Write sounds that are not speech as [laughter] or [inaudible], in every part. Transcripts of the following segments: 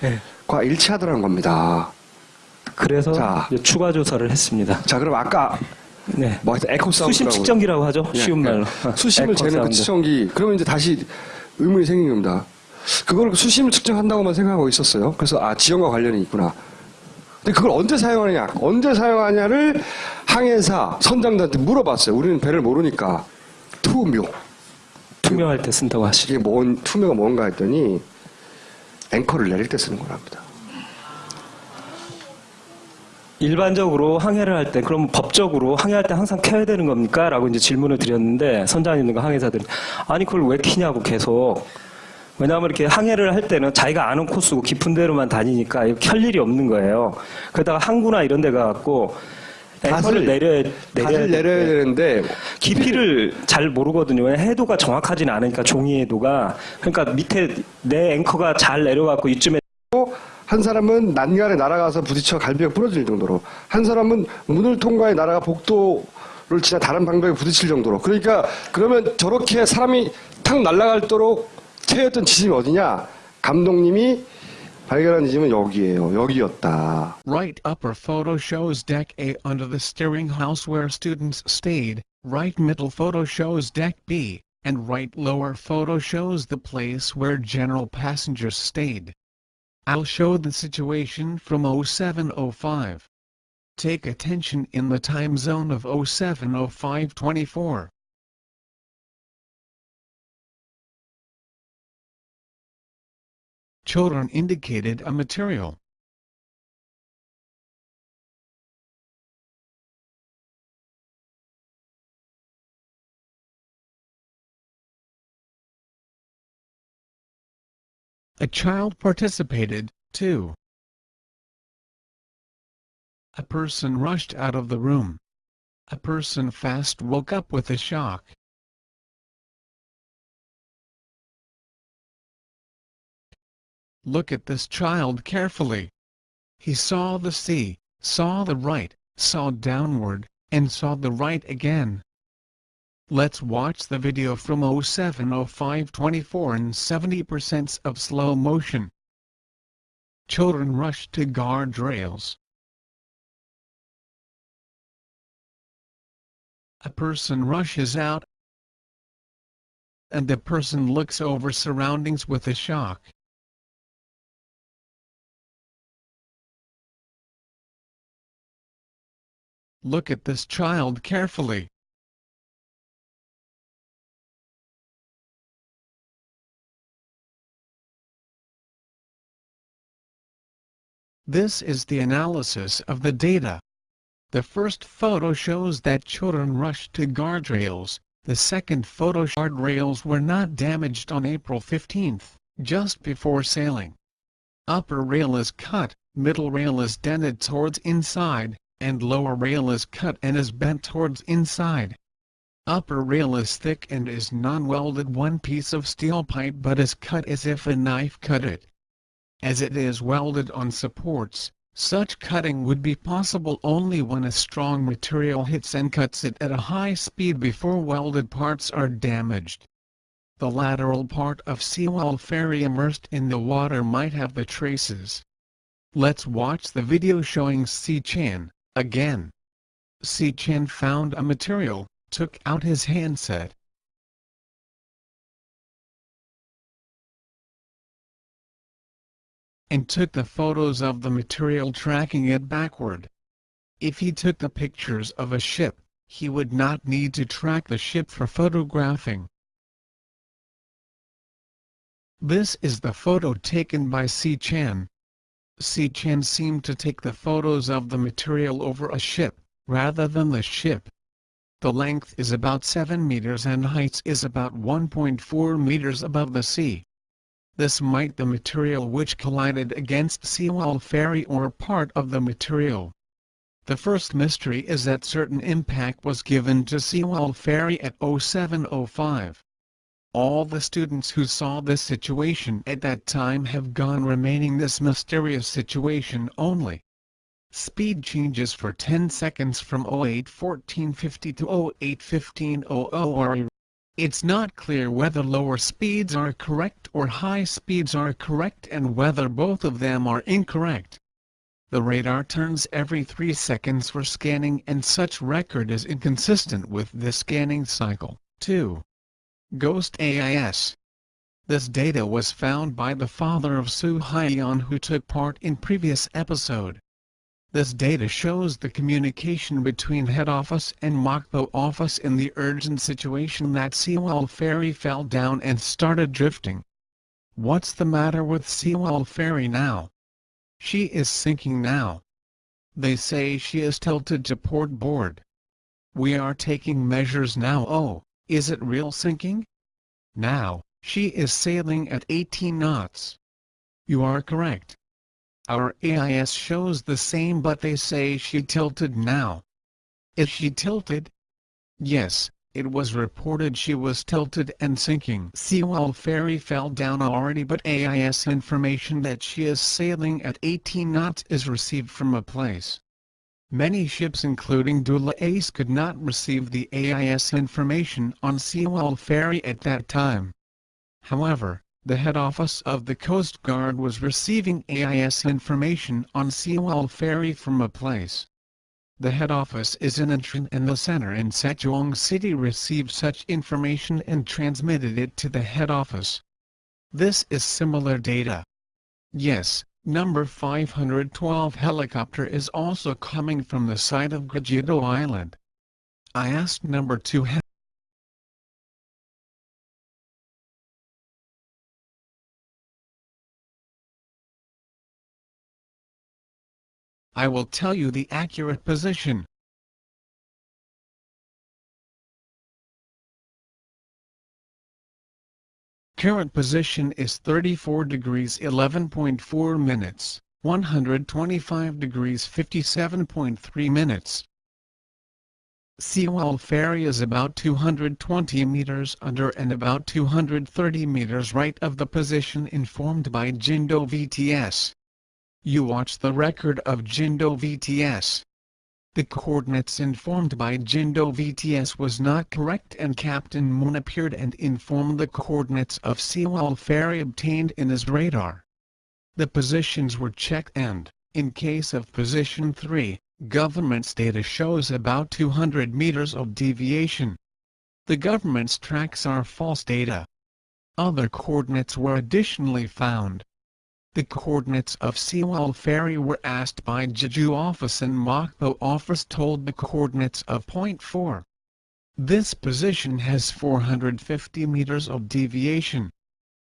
네. 과 일치하더라는 겁니다. 그래서 자. 추가 조사를 했습니다. 자, 그럼 아까 네. 뭐 에코 사운드 수심 측정기라고 하죠. 쉬운 말로. [laughs] 수심을 재는 그. 측정기. 그러면 이제 다시 의문이 생긴 겁니다. 그걸 수심을 측정한다고만 생각하고 있었어요. 그래서 아 지형과 관련이 있구나. 근데 그걸 언제 사용하느냐, 언제 사용하냐를 항해사 선장들한테 물어봤어요. 우리는 배를 모르니까 투묘. 투명할 때 쓴다고 하시죠. 이게 뭔 투묘가 뭔가 했더니 앵커를 내릴 때 쓰는 거랍니다. 일반적으로 항해를 할 때 그럼 법적으로 항해할 때 항상 켜야 되는 겁니까? 라고 이제 질문을 드렸는데 선장님과 항해사들이 아니 그걸 왜 키냐고 계속 왜냐하면 이렇게 항해를 할 때는 자기가 아는 코스고 깊은 데로만 다니니까 켤 일이 없는 거예요. 그러다가 항구나 이런 데 가갖고 앵커를 내려야 다들 내려야 내려야 되는데. 깊이를 잘 모르거든요. 해도가 정확하지는 않으니까 종이 해도가. 그러니까 밑에 내 앵커가 잘 내려갖고 이쯤에 한 사람은 난간에 날아가서 부딪혀 갈비가 부러질 정도로 한 사람은 문을 통과해 날아가 복도를 지나 다른 방벽에 부딪힐 정도로. 그러니까 그러면 저렇게 사람이 탁 날아갈도록 채였던 지점이 어디냐? 감독님이 발견한 지점은 여기예요 여기였다 Right upper photo shows deck A under the steering house where students stayed, right middle photo shows deck B, and right lower photo shows the place where general passengers stayed. I'll show the situation from 0705. Take attention in the time zone of 070524. Children indicated a material. A child participated, too. A person rushed out of the room. A person fast woke up with a shock. Look at this child carefully. He saw the sea, saw the right, saw downward, and saw the right again. Let's watch the video from 070524 and 70% of slow motion. Children rush to guardrails. A person rushes out, and the person looks over surroundings with a shock. Look at this child carefully. This is the analysis of the data. The first photo shows that children rushed to guardrails, the second photo guardrails were not damaged on April 15, just before sailing. Upper rail is cut, middle rail is dented towards inside, and lower rail is cut and is bent towards inside. Upper rail is thick and is non-welded one piece of steel pipe but is cut as if a knife cut it. As it is welded on supports, such cutting would be possible only when a strong material hits and cuts it at a high speed before welded parts are damaged. The lateral part of Sewol ferry immersed in the water might have the traces. Let's watch the video showing Si Chan, again. Si Chen found a material, took out his handset, and took the photos of the material tracking it backward. If he took the pictures of a ship, he would not need to track the ship for photographing. This is the photo taken by Si Chan. Si Chan seemed to take the photos of the material over a ship, rather than the ship. The length is about 7 meters and height is about 1.4 meters above the sea. This might the material which collided against Sewol Ferry or part of the material. The first mystery is that certain impact was given to Sewol Ferry at 0705. All the students who saw this situation at that time have gone remaining this mysterious situation only. Speed changes for 10 seconds from 081450 to 081500 are It's not clear whether lower speeds are correct or high speeds are correct and whether both of them are incorrect. The radar turns every 3 seconds for scanning and such record is inconsistent with the scanning cycle. 2. Ghost AIS This data was found by the father of Su Haiyan who took part in previous episode. This data shows the communication between head office and Mokpo office in the urgent situation that Sewol ferry fell down and started drifting. What's the matter with Sewol ferry now? She is sinking now. They say she is tilted to port board. We are taking measures now oh, is it real sinking? Now, she is sailing at 18 knots. You are correct. Our AIS shows the same but they say she tilted now. Is she tilted? Yes, it was reported she was tilted and sinking. Sewol ferry fell down already but AIS information that she is sailing at 18 knots is received from a place. Many ships including Dula Ace could not receive the AIS information on Sewol ferry at that time. However, the head office of the Coast Guard was receiving AIS information on Sewol Ferry from a place. The head office is in Incheon and the center in Sejong City received such information and transmitted it to the head office. This is similar data. Yes, number 512 helicopter is also coming from the side of Gajido Island. I asked number 2 I will tell you the accurate position. Current position is 34 degrees 11.4 minutes, 125 degrees 57.3 minutes. Sewol Ferry is about 220 meters under and about 230 meters right of the position informed by Jindo VTS. You watch the record of Jindo VTS. The coordinates informed by Jindo VTS was not correct and Captain Moon appeared and informed the coordinates of Sewol Ferry obtained in his radar. The positions were checked and, in case of position 3, government's data shows about 200 meters of deviation. The government's tracks are false data. Other coordinates were additionally found. The coordinates of Sewol Ferry were asked by Jeju office and Mokpo office told the coordinates of point 4. This position has 450 meters of deviation.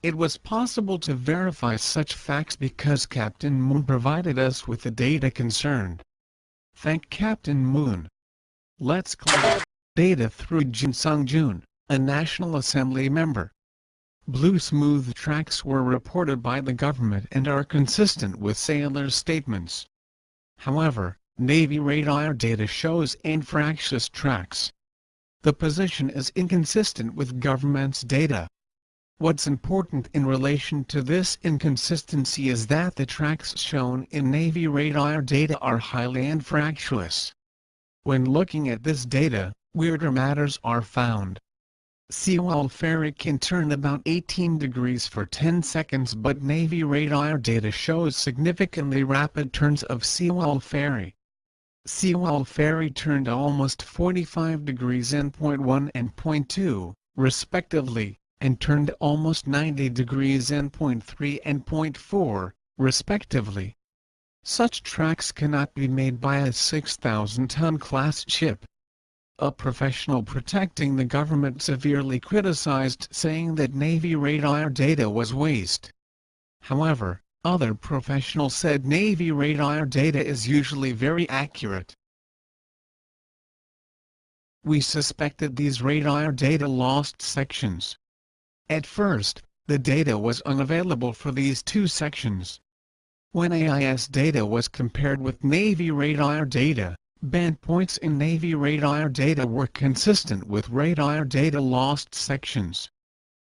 It was possible to verify such facts because Captain Moon provided us with the data concerned. Thank Captain Moon. Let's collect data through Jin Sung Jun, a National Assembly member. Blue smooth tracks were reported by the government and are consistent with sailors' statements. However, Navy radar data shows infractious tracks. The position is inconsistent with government's data. What's important in relation to this inconsistency is that the tracks shown in Navy radar data are highly infractuous. When looking at this data, weirder matters are found. Sewol Ferry can turn about 18 degrees for 10 seconds but Navy radar data shows significantly rapid turns of Sewol Ferry. Sewol Ferry turned almost 45 degrees in point 1 and point 2, respectively, and turned almost 90 degrees in point 3 and point 4, respectively. Such tracks cannot be made by a 6,000-ton class ship. A professional protecting the government severely criticized saying that Navy radar data was waste. However, other professionals said Navy radar data is usually very accurate. We suspected these radar data lost sections. At first, the data was unavailable for these two sections. When AIS data was compared with Navy radar data, Band points in Navy radar data were consistent with radar data lost sections.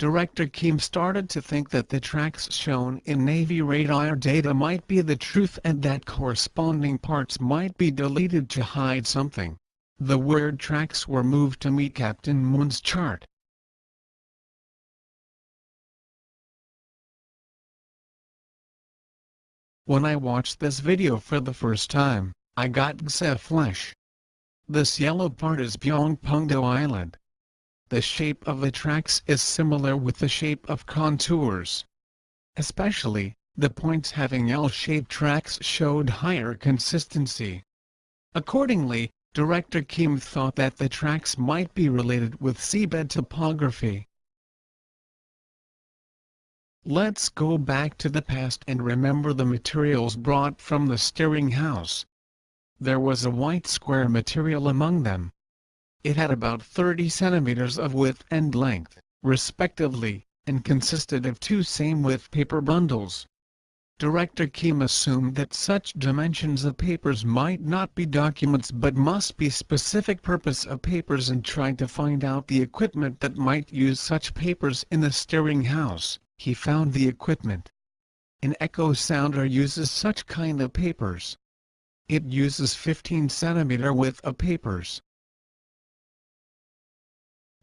Director Kim started to think that the tracks shown in Navy radar data might be the truth and that corresponding parts might be deleted to hide something. The word tracks were moved to meet Captain Moon's chart. When I watched this video for the first time, I got Gse flesh. This yellow part is Byongpungdo Island. The shape of the tracks is similar with the shape of contours. Especially, the points having L-shaped tracks showed higher consistency. Accordingly, Director Kim thought that the tracks might be related with seabed topography. Let's go back to the past and remember the materials brought from the steering house. There was a white square material among them. It had about 30 centimeters of width and length, respectively, and consisted of two same-width paper bundles. Director Kim assumed that such dimensions of papers might not be documents but must be specific purpose of papers and tried to find out the equipment that might use such papers in the steering house he found the equipment. An echo sounder uses such kind of papers. It uses 15 centimeter width of papers.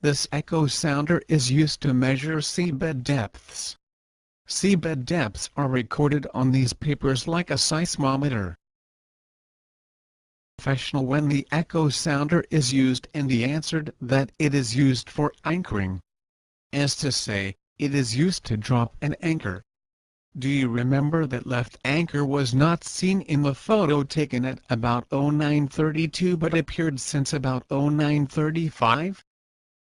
This echo sounder is used to measure seabed depths. Seabed depths are recorded on these papers like a seismometer. Professional when the echo sounder is used and he answered that it is used for anchoring. As to say, it is used to drop an anchor. Do you remember that left anchor was not seen in the photo taken at about 0932 but appeared since about 0935?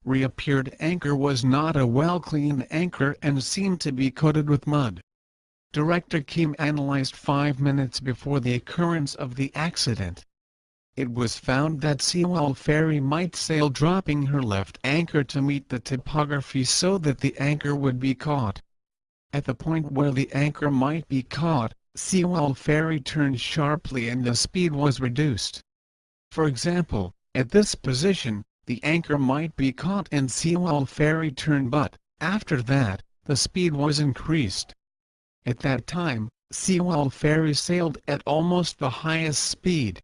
Reappeared anchor was not a well-cleaned anchor and seemed to be coated with mud. Director Kim analyzed five minutes before the occurrence of the accident it was found that Sewol Ferry might sail dropping her left anchor to meet the topography so that the anchor would be caught. At the point where the anchor might be caught, Sewol Ferry turned sharply and the speed was reduced. For example, at this position, the anchor might be caught and Sewol Ferry turned but, after that, the speed was increased. At that time, Sewol Ferry sailed at almost the highest speed.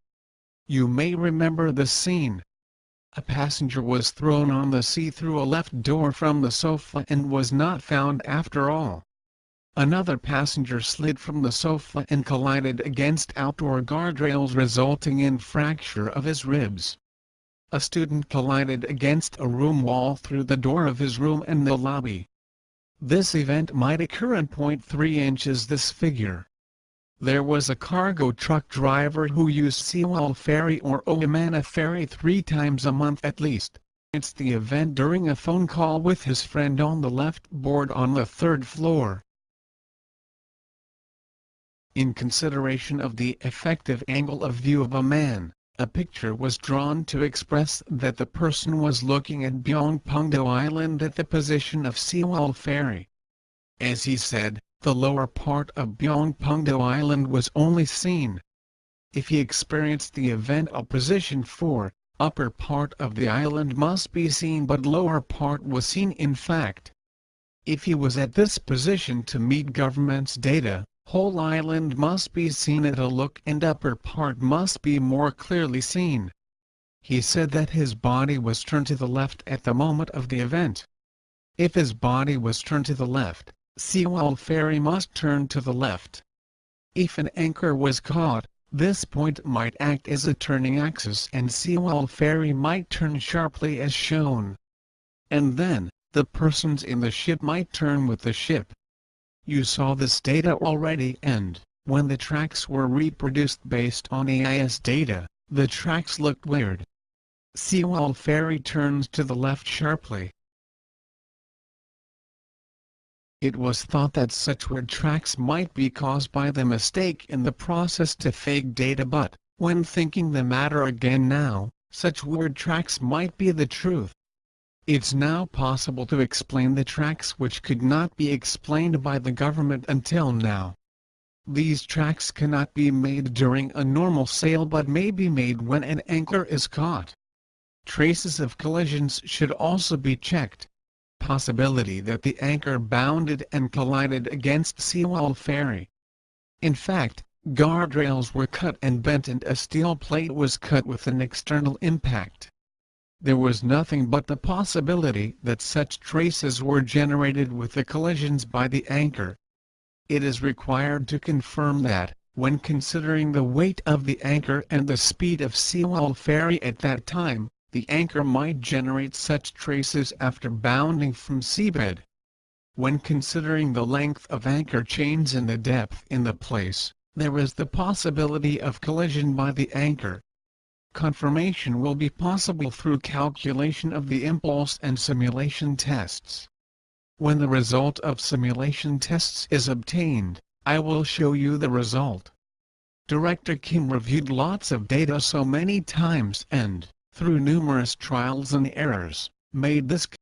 You may remember the scene. A passenger was thrown on the sea through a left door from the sofa and was not found after all. Another passenger slid from the sofa and collided against outdoor guardrails resulting in fracture of his ribs. A student collided against a room wall through the door of his room and the lobby. This event might occur in 0.3 inches this figure. There was a cargo truck driver who used Sewol Ferry or Ohamana Ferry three times a month at least. It's the event during a phone call with his friend on the left board on the third floor. In consideration of the effective angle of view of a man, a picture was drawn to express that the person was looking at Byongpungdo Island at the position of Sewol Ferry. As he said, the lower part of Byongpungdo Island was only seen. If he experienced the event of position 4, upper part of the island must be seen but lower part was seen in fact. If he was at this position to meet government's data, whole island must be seen at a look and upper part must be more clearly seen. He said that his body was turned to the left at the moment of the event. If his body was turned to the left, Sewol ferry must turn to the left. If an anchor was caught, this point might act as a turning axis and Sewol ferry might turn sharply as shown. And then, the persons in the ship might turn with the ship. You saw this data already and, when the tracks were reproduced based on AIS data, the tracks looked weird. Sewol ferry turns to the left sharply. It was thought that such weird tracks might be caused by the mistake in the process to fake data but, when thinking the matter again now, such weird tracks might be the truth. It's now possible to explain the tracks which could not be explained by the government until now. These tracks cannot be made during a normal sail but may be made when an anchor is caught. Traces of collisions should also be checked possibility that the anchor bounded and collided against Sewol Ferry. In fact, guardrails were cut and bent and a steel plate was cut with an external impact. There was nothing but the possibility that such traces were generated with the collisions by the anchor. It is required to confirm that, When considering the weight of the anchor and the speed of Sewol Ferry at that time, the anchor might generate such traces after bounding from seabed. When considering the length of anchor chains and the depth in the place, there is the possibility of collision by the anchor. Confirmation will be possible through calculation of the impulse and simulation tests. When the result of simulation tests is obtained, I will show you the result. Director Kim reviewed lots of data so many times and, through numerous trials and errors, made this